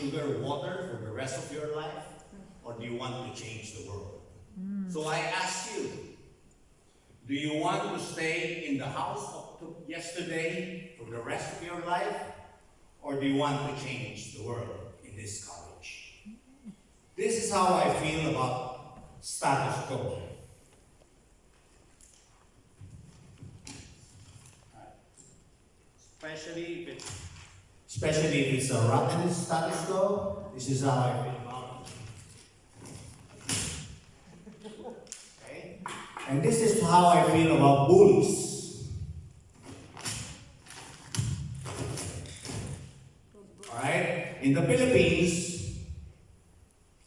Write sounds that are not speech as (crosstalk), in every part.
sugar water for the rest of your life? Or do you want to change the world? Mm. So I ask you, do you want to stay in the house of yesterday for the rest of your life? Or do you want to change the world in this college? This is how I feel about status quo. Especially if it's especially if it's a rotten status quo, this is how I feel about it. Okay? And this is how I feel about bullies. Alright? In the Philippines,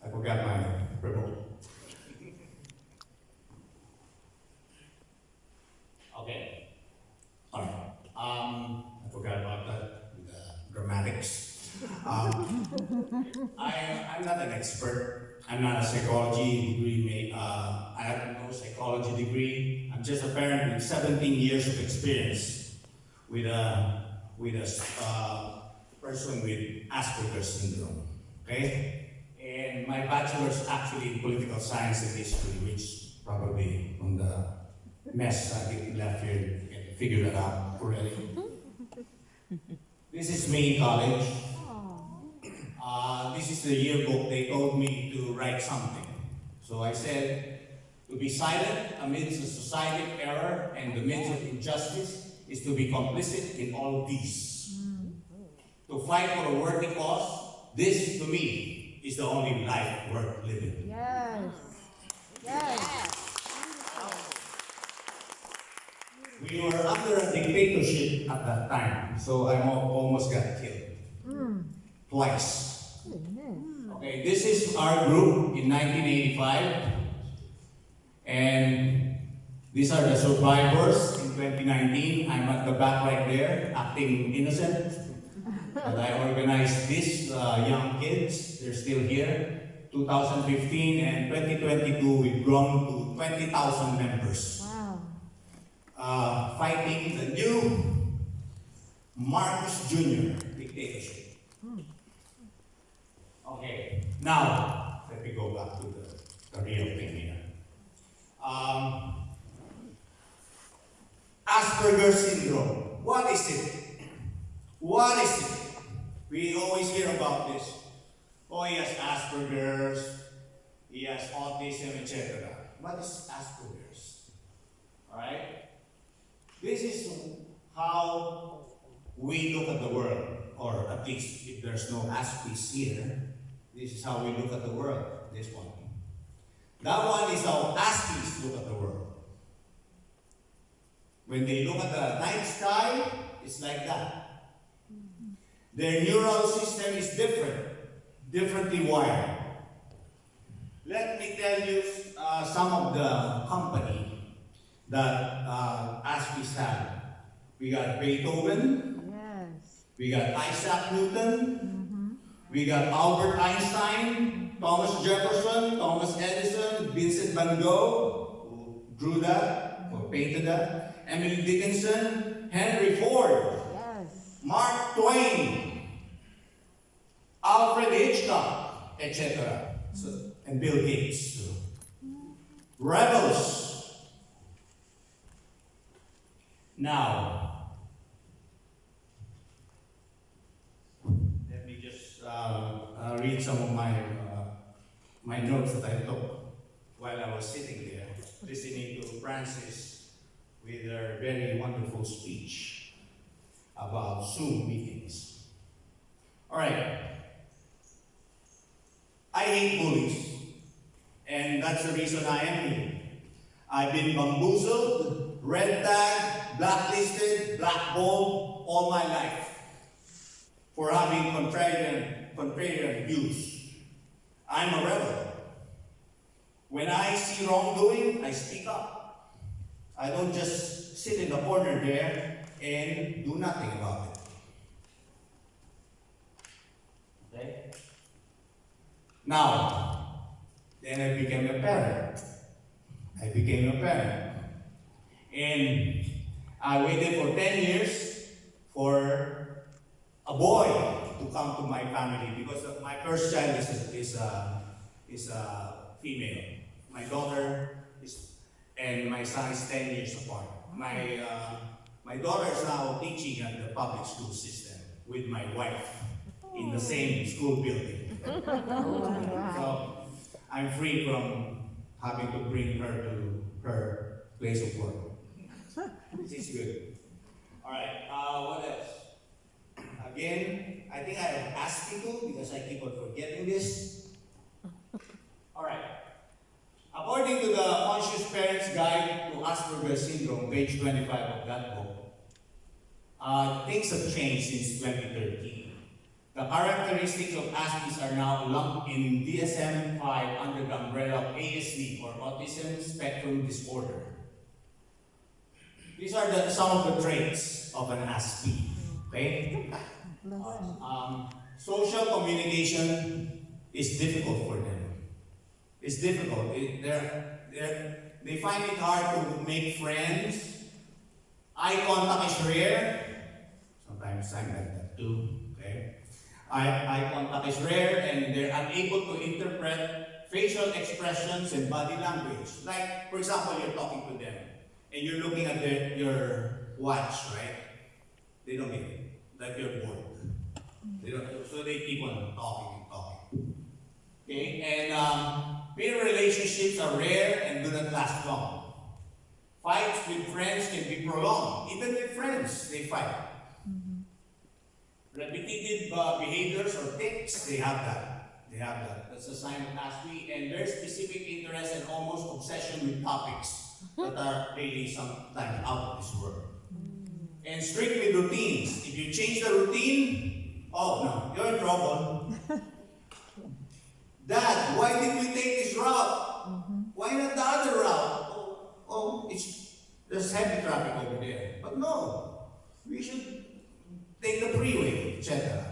I forgot my remote. Okay. Alright. Um, I forgot about that, the dramatics. Um, I, I'm not an expert. I'm not a psychology degree. ma- Uh, I have no psychology degree. I'm just a parent with 17 years of experience with a with a uh, person with Asperger's syndrome. Okay, and my bachelor's actually in political science and history, which probably from the mess I get left here, you can figure that out already. This is me in college. Uh, this is the yearbook. They told me to write something. So I said, to be silent amidst a society of error and the midst of injustice is to be complicit in all of these. To fight for a worthy cause, this to me is the only life worth living. Yes. Yes. We were under a dictatorship at that time, so I almost got killed. Hmm. Twice. Okay, this is our group in 1985. And these are the survivors in 2019. I'm at the back right there, acting innocent. But I organized these uh, young kids. They're still here. 2015 and 2022, we've grown to 20,000 members Wow. uh, fighting the new Marcos Jr. dictatorship. Okay, now let me go back to the, the real thing here. Um, Asperger's syndrome. What is it? What is it? We always hear about this. Oh, he has Asperger's, he has autism, etc. What is Asperger's? Alright? This is how we look at the world, or at least if there's no Aspies here, this is how we look at the world, this one. That one is how Aspies look at the world. When they look at the night sky, it's like that. Their neural system is different, differently wired. Let me tell you uh, some of the company that uh, Aspies had. We got Beethoven, Yes. we got Isaac Newton, we got Albert Einstein, Thomas Jefferson, Thomas Edison, Vincent van Gogh, who drew that or painted that, Emily Dickinson, Henry Ford, Yes. Mark Twain, Alfred Hitchcock, etc. So, and Bill Gates. Rebels. Now, let me just uh, uh, read some of my uh, my notes that I took while I was sitting there listening to Francis with her very wonderful speech about Zoom meetings. All right. I hate bullies, and that's the reason I am here. I've been bamboozled, red tagged, blacklisted, blackballed all my life for having contrarian, contrarian views. I'm a rebel. When I see wrongdoing, I speak up. I don't just sit in the corner there and do nothing about it. Okay? Now, then I became a parent. I became a parent. And I waited for 10 years for a boy to come to my family because my first child is a, is a, is a female. My daughter is, and my son is 10 years apart. My, uh, my daughter is now teaching at the public school system with my wife in the same school building. So I'm free from having to bring her to her place of work. This is good. All right, uh, what else? Again, I think I have asked people because I keep on forgetting this. All right. According to the Conscious Parents Guide to Asperger's Syndrome, page 25 of that book, uh, things have changed since 2013. The characteristics of Aspies are now lumped in DSM-5 under the umbrella of ASD or Autism Spectrum Disorder. These are the, some of the traits of an Aspie. Okay? Um, social communication is difficult for them. It's difficult. It, they're, they're, they find it hard to make friends. Eye contact is rare. Sometimes I'm like that too. Okay? Eye, eye contact is rare and they're unable to interpret facial expressions and body language. Like, for example, you're talking to them and you're looking at their, your watch, right? They don't get it. Like you're bored. They don't, so they keep on talking and talking. Okay, and um, peer relationships are rare and do not last long. Fights with friends can be prolonged. Even with friends, they fight. Repetitive uh, behaviors or tics, they have that. They have that. That's a sign of Aspie. And very specific interest and almost obsession with topics that are really sometimes out of this world. And strict with routines. If you change the routine, oh no, you're in trouble. (laughs) Dad, why did we take this route? Why not the other route? Oh, oh, it's there's heavy traffic over there. But no, we should take the freeway, etc.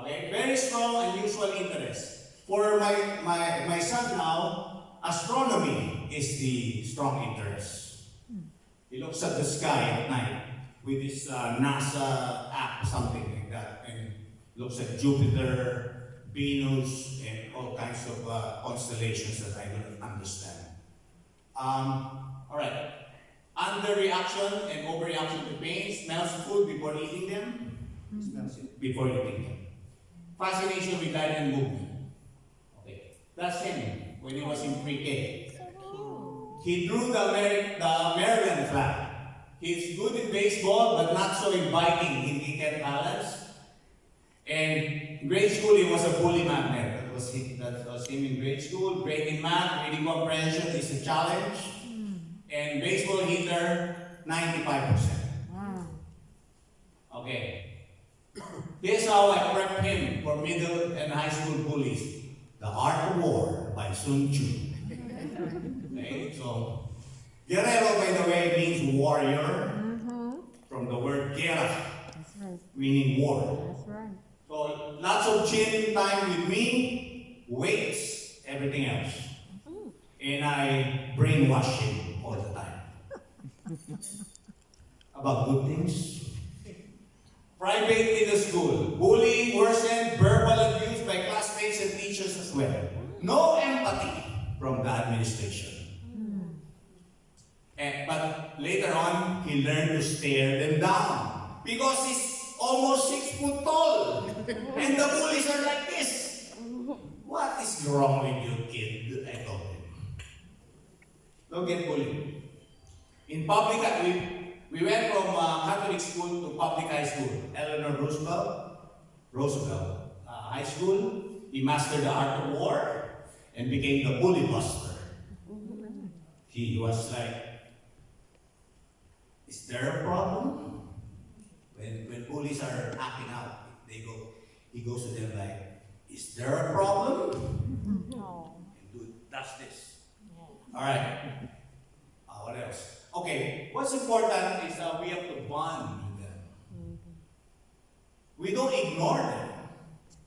Okay, very strong unusual interest. For my, my, my son now, astronomy is the strong interest. He looks at the sky at night with this uh, NASA app, something like that, and looks at Jupiter, Venus, and all kinds of uh, constellations that I don't understand. Um, all right. Underreaction and overreaction to pain, smells food before eating them, smells it before eating them. Fascination with light and movement. Okay. That's him when he was in pre-K. He drew the, Ameri- the Maryland flag. He's good in baseball, but not so in biking. He, he can balance. Grade school, he was a bully magnet. That was, him, that was him in grade school. Great in math, reading comprehension is a challenge. Hmm. And baseball hitter, 95%. Okay. Here's how I prep him for middle and high school bullies. The Art of War by Sun Tzu. (laughs) Okay, so Guerrero, by the way, means warrior mm-hmm. from the word guerra, right. meaning war. So time with me, weights, everything else. And I brainwash him all the time. (laughs) About good things. Private in the school. Bullying worsened, verbal abuse by classmates and teachers as well. No empathy from the administration. And, but later on, he learned to stare them down because he's almost six foot tall, and the bullies are like this. What is wrong with you, kid? I told him. Don't get bullied. In public, we, we went from uh, Catholic school to public high school. Eleanor Roosevelt, Roosevelt uh, High School. He mastered the art of war and became the bully buster. He was like, is there a problem? When, when bullies are acting out, they go, he goes to them like, is there a problem? Oh. And do, does this. All right. Uh, what else? Okay, what's important is that we have to bond with them. Mm-hmm. We don't ignore them,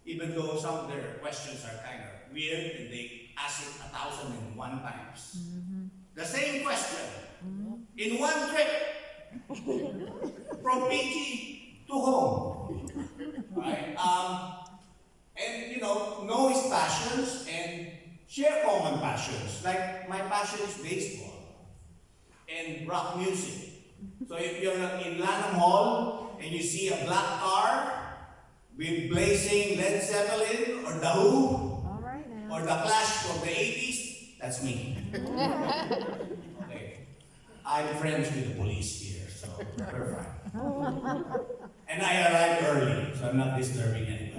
even though some of their questions are kind of weird and they ask it a thousand and one times. Mm-hmm. The same question mm-hmm. in one trip from PG to home. Right? Um, and you know, know his passions and share common passions. Like my passion is baseball and rock music. So if you're in Lanham Hall and you see a black car with blazing Led Zeppelin or The Who right or The Clash from the 80s, that's me. (laughs) okay. I'm friends with the police here, so we're fine. and I arrived early, so I'm not disturbing anybody.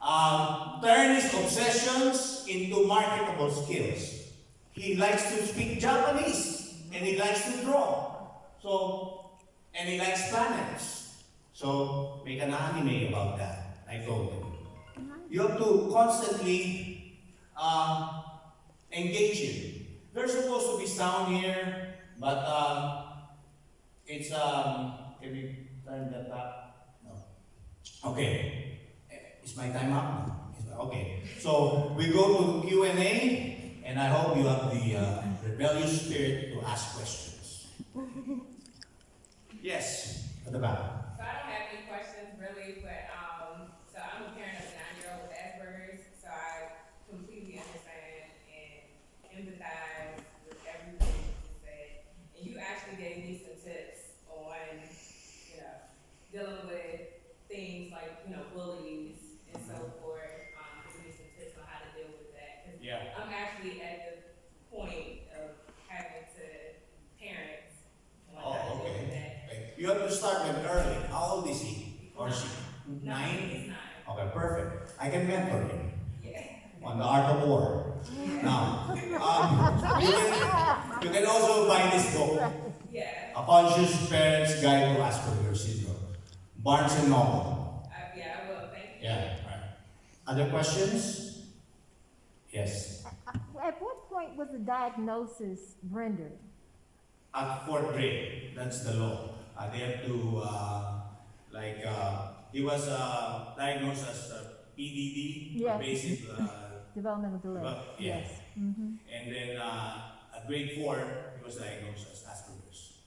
Um, turn his obsessions into marketable skills. He likes to speak Japanese and he likes to draw. So, and he likes planets. So, make an anime about that. I told him. You have to constantly uh, engage him. There's supposed to be sound here, but um, it's um. Can we turn that up? No. Okay. Eh, Is my time up? Okay. So we go to Q and A, and I hope you have the uh, rebellious spirit to ask questions. (laughs) Yes, at the back. So I don't have any questions really, but, um, so I'm a parent of a nine-year-old with Asperger's, so I completely understand and empathize with everything you said. And you actually gave me some tips on, you know, dealing with things like, you know, bullies and so forth. Um, giving me some tips on how to deal with that. 'Cause Yeah. I'm actually at the point of having to parent on how Oh, to deal with okay. that. You have to start them early. How old is he? Or she? Nine? It's nine. Okay, perfect. I can mentor him. Yeah. on the art of war. Now, um, you, can, you can also buy this book, Yeah. A Conscious Parent's Guide to Asperger's Syndrome, Barnes and Noble. I, yeah, I will. Thank you. Yeah, right. Other questions? Yes. At what point was the diagnosis rendered? At fourth grade, that's the law. Uh, they have to, uh, like, uh, he was uh, diagnosed as uh, PDD, Yes. basic, uh, (laughs) Developmental delay? Well, yeah. Yes. Mm-hmm. And then uh, at grade four, he was diagnosed as Asperger's.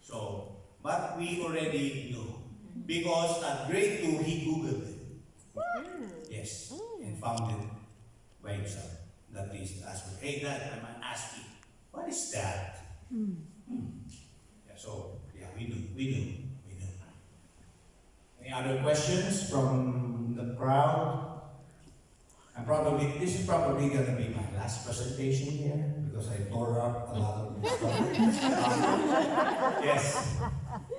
So, but we already knew because at grade two he googled it. Yes, and found it by himself. That is Asperger's. Hey, Dad, I'm asking, what is that? Yeah, so yeah, we knew, we knew, we knew. Any other questions from the crowd? I'm probably, this is probably gonna be my last presentation here, because I tore up a lot of this (laughs) Yes,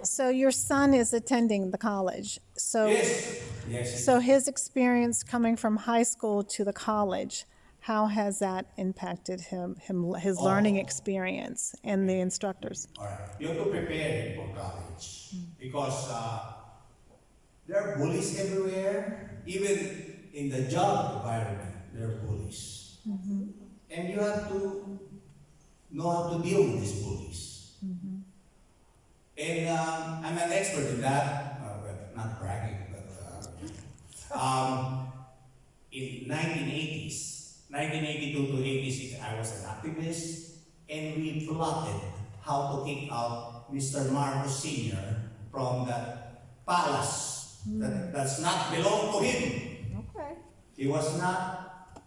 So your son is attending the college. So, yes, yes. so his experience coming from high school to the college, how has that impacted him, him his learning Oh. experience and the instructors? All right, you have to prepare him for college, because, uh, there are bullies everywhere, even in the job environment, there are bullies. And you have to know how to deal with these bullies. And um, I'm an expert in that, uh, not bragging, but uh, um, in 1980s, 1982 to 86, I was an activist, and we plotted how to kick out Mr. Marcos Sr. from the palace that does not belong to him. Okay. He was not,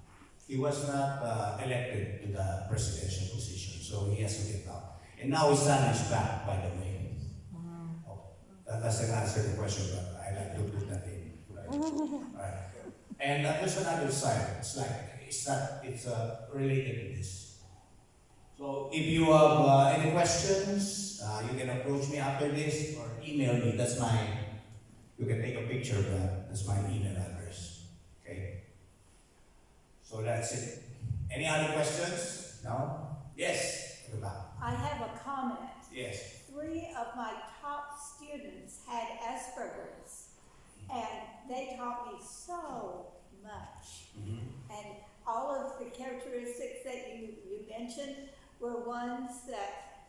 he was not uh, elected to the presidential position, so he has to get out. And now his son is back, by the way. Oh, That doesn't answer the question, but I like to put that in. Right. (laughs) Right. And uh, there's another side, it's like, it's not, it's uh, related to this. So if you have uh, any questions, uh, you can approach me after this or email me, that's my, you can take a picture of that, that's my email address. Okay? So that's it. Any other questions? No? Yes? At the back. I have a comment. Yes. Three of my top students had Asperger's, and they taught me so much. And all of the characteristics that you, you mentioned were ones that,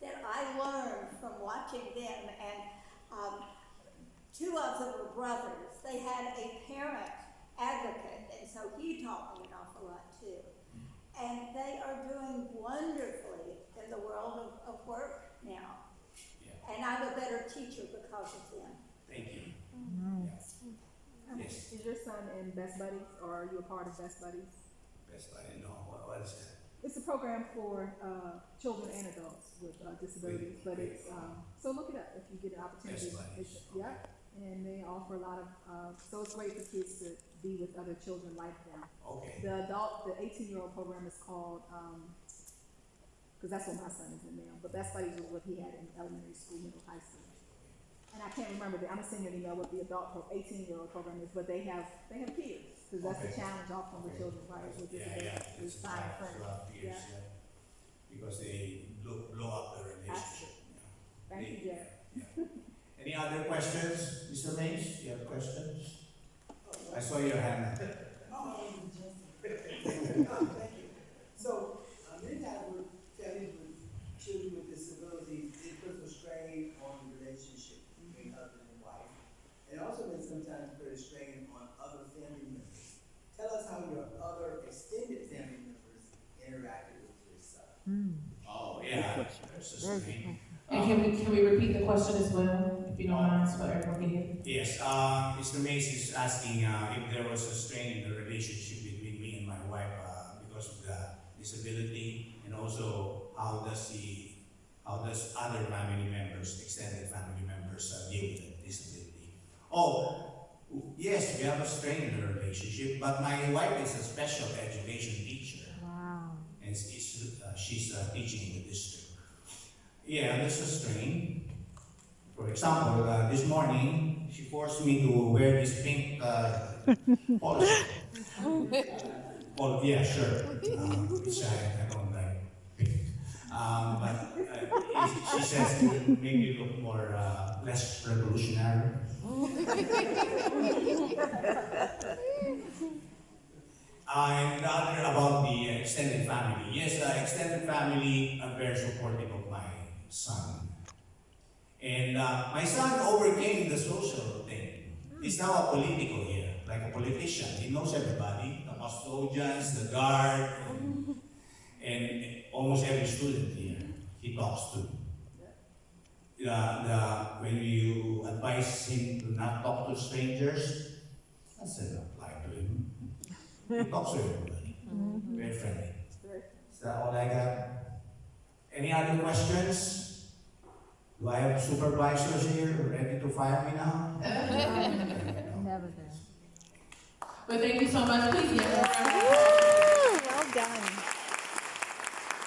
that I learned from watching them. And um, two of them were brothers. They had a parent advocate, and so he taught me an awful lot too. And they are doing wonderfully in the world of, of work now. Yeah. And I'm a better teacher because of them. Thank you. Yes, Is your son in Best Buddies, or are you a part of Best Buddies? best I know, what, what is that? It's a program for, uh, children and adults with, uh, disabilities, but it's, um, so look it up if you get an opportunity. Best Buddies, It's- Yeah, and they offer a lot of, uh, so it's great for kids to be with other children like them. Okay, The adult, the eighteen-year-old program is called, um, cause that's what my son is in now, but Best Buddies was what he had in elementary school, middle, high school. And I can't remember, the I'm gonna send you an email what the adult eighteen-year-old program is, but they have, they have peers, cause that's the challenge often with children, right, with yeah, yeah, it's five, friends. years, Yeah. yeah. Because they blow, blow up the relationship. Thank you, Jack. Yeah. Any other questions, Mr. Mays, you have questions? I saw your hand. (laughs) (laughs) Thank you. So, uh, many times with families with children with disabilities, it puts a strain on the relationship between husband and wife. And also may sometimes put a strain on other family members. Tell us how your other extended family members interacted with your son. Oh, yeah, there's a screen. And can we, can we repeat the question as well, if you don't mind, so everyone can? Yes, uh, Mr. Mays is asking, uh, if there was a strain in the relationship between me and my wife, uh, because of the disability, and also how does he, how does other family members, extended family members, uh, deal with the disability? Oh, yes, we have a strain in the relationship, but my wife is a special education teacher. Wow. and it's, it's, uh, she's uh, teaching in the district. Yeah, there's a strain. For example, uh, this morning, she forced me to wear this pink uh, polo. (laughs) Oh, yeah, sure. Um, which I, I don't like pink. Um, but uh, she says it make me look more, uh, less revolutionary. And the other about the extended family. Yes, the extended family are very supportive of my son. And uh, my son overcame the social thing. He's now a political here, like a politician. He knows everybody, the custodians, the guard, and almost every student here he talks to. The, the, when you advise him to not talk to strangers, that doesn't apply to him. He talks to everybody. Very friendly. Is that all I got? Any other questions? Do I have um supervisors here ready to fire me now? (laughs) Never done. Well, thank you so much, please give her a round of applause. Well done.